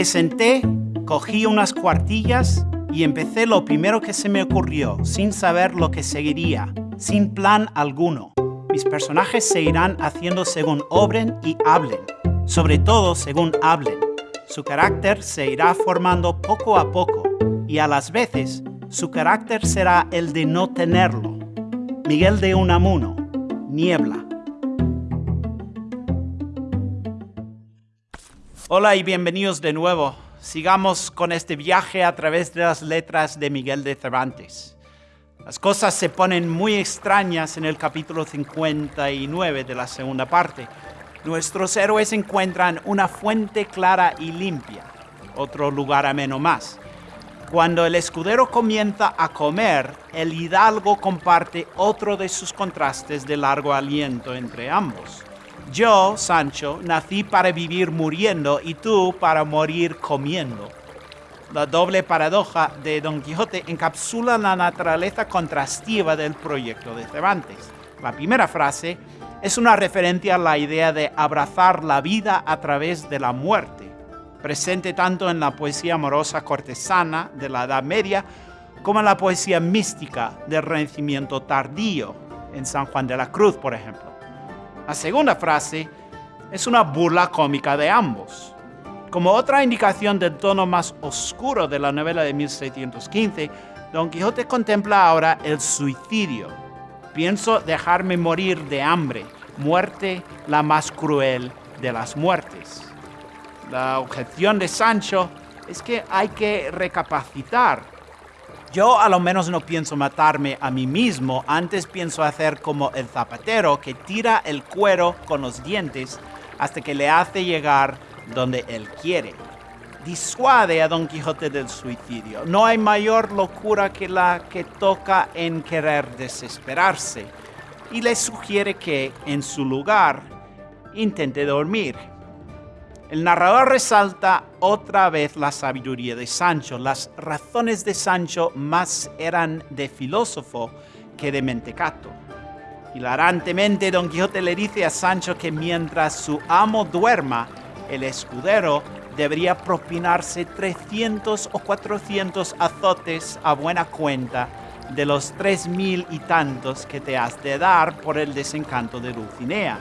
Me senté, cogí unas cuartillas y empecé lo primero que se me ocurrió, sin saber lo que seguiría, sin plan alguno. Mis personajes se irán haciendo según obren y hablen, sobre todo según hablen. Su carácter se irá formando poco a poco y a las veces su carácter será el de no tenerlo. Miguel de Unamuno, Niebla. Hola y bienvenidos de nuevo. Sigamos con este viaje a través de las letras de Miguel de Cervantes. Las cosas se ponen muy extrañas en el capítulo 59 de la segunda parte. Nuestros héroes encuentran una fuente clara y limpia, otro lugar ameno más. Cuando el escudero comienza a comer, el hidalgo comparte otro de sus contrastes de largo aliento entre ambos. Yo, Sancho, nací para vivir muriendo y tú para morir comiendo. La doble paradoja de Don Quijote encapsula la naturaleza contrastiva del proyecto de Cervantes. La primera frase es una referencia a la idea de abrazar la vida a través de la muerte, presente tanto en la poesía amorosa cortesana de la Edad Media como en la poesía mística del Renacimiento tardío, en San Juan de la Cruz, por ejemplo. La segunda frase es una burla cómica de ambos. Como otra indicación del tono más oscuro de la novela de 1615, Don Quijote contempla ahora el suicidio. Pienso dejarme morir de hambre, muerte la más cruel de las muertes. La objeción de Sancho es que hay que recapacitar yo a lo menos no pienso matarme a mí mismo, antes pienso hacer como el zapatero que tira el cuero con los dientes hasta que le hace llegar donde él quiere. Disuade a Don Quijote del suicidio. No hay mayor locura que la que toca en querer desesperarse y le sugiere que, en su lugar, intente dormir. El narrador resalta otra vez la sabiduría de Sancho. Las razones de Sancho más eran de filósofo que de mentecato. Hilarantemente, Don Quijote le dice a Sancho que mientras su amo duerma, el escudero debería propinarse 300 o 400 azotes a buena cuenta de los tres mil y tantos que te has de dar por el desencanto de Dulcinea.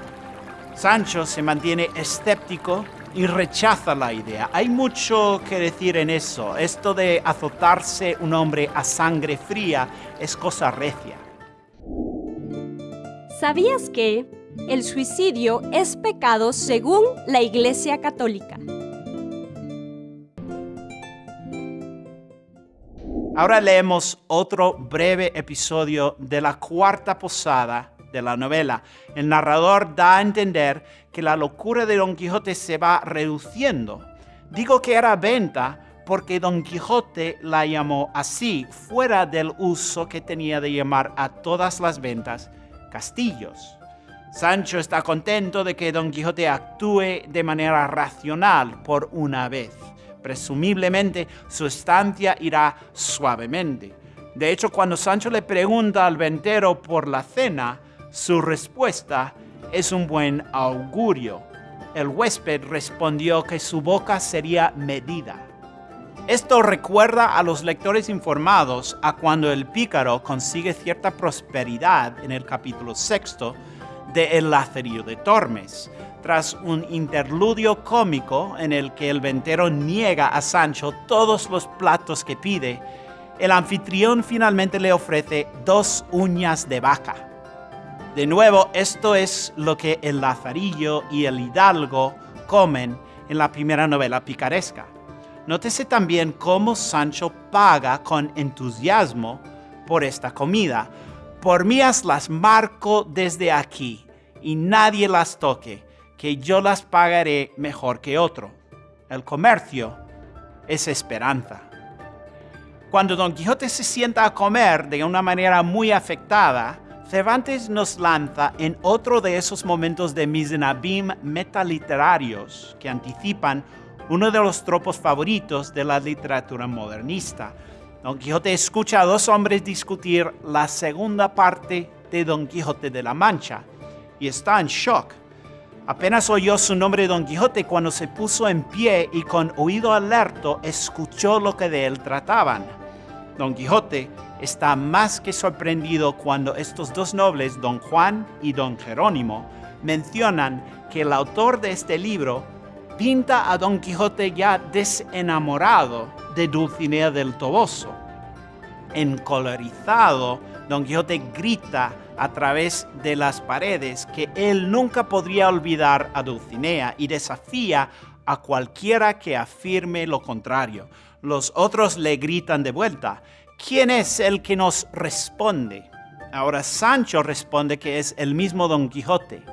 Sancho se mantiene escéptico y rechaza la idea. Hay mucho que decir en eso. Esto de azotarse un hombre a sangre fría es cosa recia. ¿Sabías que el suicidio es pecado según la Iglesia Católica? Ahora leemos otro breve episodio de la cuarta posada de la novela, el narrador da a entender que la locura de Don Quijote se va reduciendo. Digo que era venta porque Don Quijote la llamó así, fuera del uso que tenía de llamar a todas las ventas castillos. Sancho está contento de que Don Quijote actúe de manera racional por una vez. Presumiblemente su estancia irá suavemente. De hecho, cuando Sancho le pregunta al ventero por la cena, su respuesta es un buen augurio. El huésped respondió que su boca sería medida. Esto recuerda a los lectores informados a cuando el pícaro consigue cierta prosperidad en el capítulo sexto de El Lazarillo de Tormes, tras un interludio cómico en el que el ventero niega a Sancho todos los platos que pide, el anfitrión finalmente le ofrece dos uñas de vaca. De nuevo, esto es lo que el Lazarillo y el Hidalgo comen en la primera novela picaresca. Nótese también cómo Sancho paga con entusiasmo por esta comida. Por mías las marco desde aquí y nadie las toque, que yo las pagaré mejor que otro. El comercio es esperanza. Cuando Don Quijote se sienta a comer de una manera muy afectada, Cervantes nos lanza en otro de esos momentos de Misenabim metaliterarios que anticipan uno de los tropos favoritos de la literatura modernista. Don Quijote escucha a dos hombres discutir la segunda parte de Don Quijote de la Mancha y está en shock. Apenas oyó su nombre Don Quijote cuando se puso en pie y con oído alerto escuchó lo que de él trataban. Don Quijote está más que sorprendido cuando estos dos nobles, Don Juan y Don Jerónimo, mencionan que el autor de este libro pinta a Don Quijote ya desenamorado de Dulcinea del Toboso. Encolorizado, Don Quijote grita a través de las paredes que él nunca podría olvidar a Dulcinea y desafía a cualquiera que afirme lo contrario. Los otros le gritan de vuelta, ¿quién es el que nos responde? Ahora Sancho responde que es el mismo Don Quijote.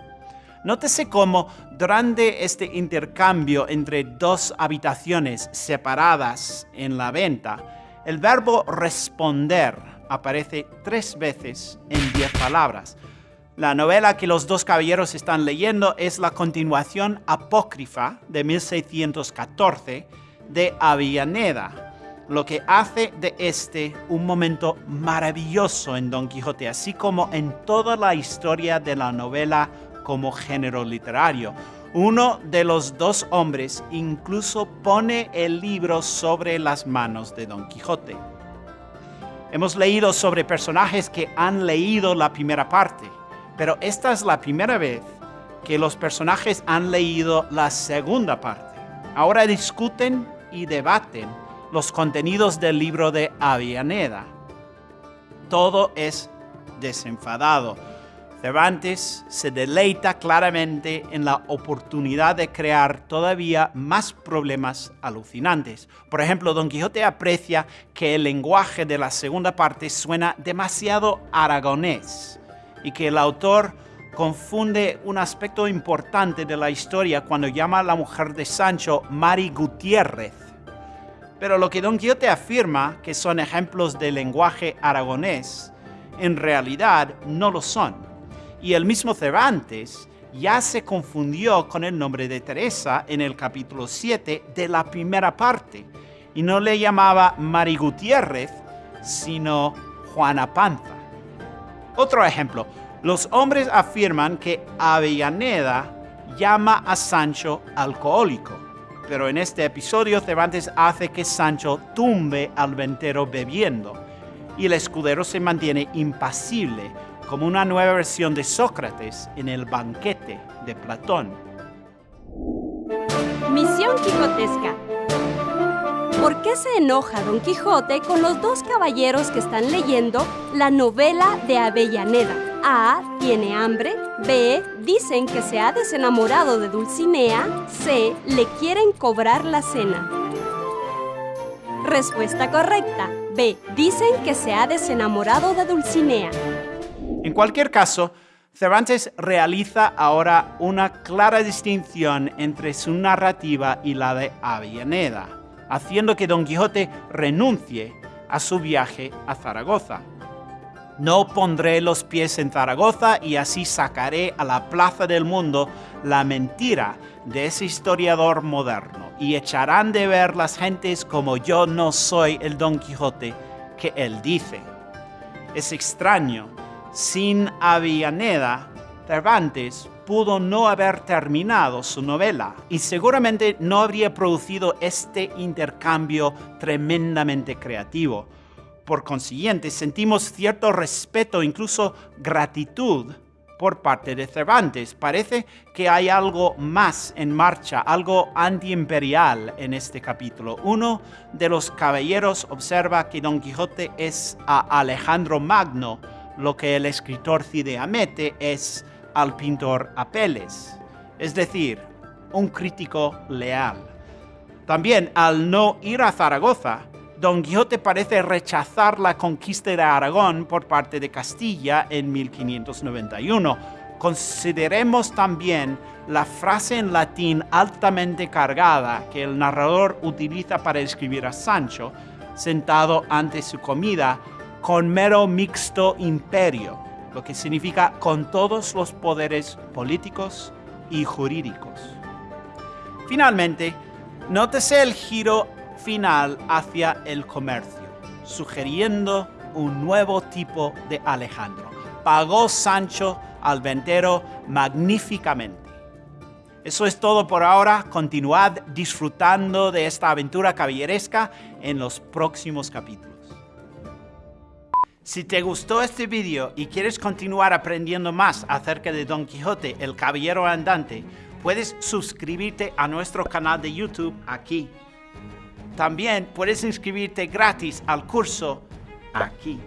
Nótese cómo durante este intercambio entre dos habitaciones separadas en la venta, el verbo responder aparece tres veces en diez palabras. La novela que los dos caballeros están leyendo es la continuación apócrifa de 1614 de Avellaneda, lo que hace de este un momento maravilloso en Don Quijote, así como en toda la historia de la novela como género literario. Uno de los dos hombres incluso pone el libro sobre las manos de Don Quijote. Hemos leído sobre personajes que han leído la primera parte, pero esta es la primera vez que los personajes han leído la segunda parte. Ahora discuten y debaten los contenidos del libro de Avianeda. Todo es desenfadado Cervantes se deleita claramente en la oportunidad de crear todavía más problemas alucinantes. Por ejemplo, Don Quijote aprecia que el lenguaje de la segunda parte suena demasiado aragonés y que el autor confunde un aspecto importante de la historia cuando llama a la mujer de Sancho Mari Gutiérrez. Pero lo que Don Quijote afirma que son ejemplos de lenguaje aragonés, en realidad no lo son. Y el mismo Cervantes ya se confundió con el nombre de Teresa en el capítulo 7 de la primera parte. Y no le llamaba Mari Gutiérrez, sino Juana Panza. Otro ejemplo, los hombres afirman que Avellaneda llama a Sancho alcohólico, pero en este episodio Cervantes hace que Sancho tumbe al ventero bebiendo y el escudero se mantiene impasible como una nueva versión de Sócrates en el banquete de Platón. Misión Quijotesca. ¿Por qué se enoja Don Quijote con los dos caballeros que están leyendo la novela de Avellaneda? A. Tiene hambre. B. Dicen que se ha desenamorado de Dulcinea. C. Le quieren cobrar la cena. Respuesta correcta. B. Dicen que se ha desenamorado de Dulcinea. En cualquier caso, Cervantes realiza ahora una clara distinción entre su narrativa y la de Avellaneda, haciendo que Don Quijote renuncie a su viaje a Zaragoza. No pondré los pies en Zaragoza y así sacaré a la plaza del mundo la mentira de ese historiador moderno y echarán de ver las gentes como yo no soy el Don Quijote que él dice. Es extraño sin Avellaneda, Cervantes pudo no haber terminado su novela y seguramente no habría producido este intercambio tremendamente creativo. Por consiguiente, sentimos cierto respeto, incluso gratitud por parte de Cervantes. Parece que hay algo más en marcha, algo antiimperial en este capítulo. Uno de los caballeros observa que Don Quijote es a Alejandro Magno, lo que el escritor Cide Amete es al pintor Apeles, es decir, un crítico leal. También al no ir a Zaragoza, Don Quijote parece rechazar la conquista de Aragón por parte de Castilla en 1591. Consideremos también la frase en latín altamente cargada que el narrador utiliza para escribir a Sancho, sentado ante su comida, con mero mixto imperio, lo que significa con todos los poderes políticos y jurídicos. Finalmente, nótese el giro final hacia el comercio, sugiriendo un nuevo tipo de Alejandro. Pagó Sancho al ventero magníficamente. Eso es todo por ahora. Continuad disfrutando de esta aventura caballeresca en los próximos capítulos. Si te gustó este video y quieres continuar aprendiendo más acerca de Don Quijote, el Caballero Andante, puedes suscribirte a nuestro canal de YouTube aquí. También puedes inscribirte gratis al curso aquí.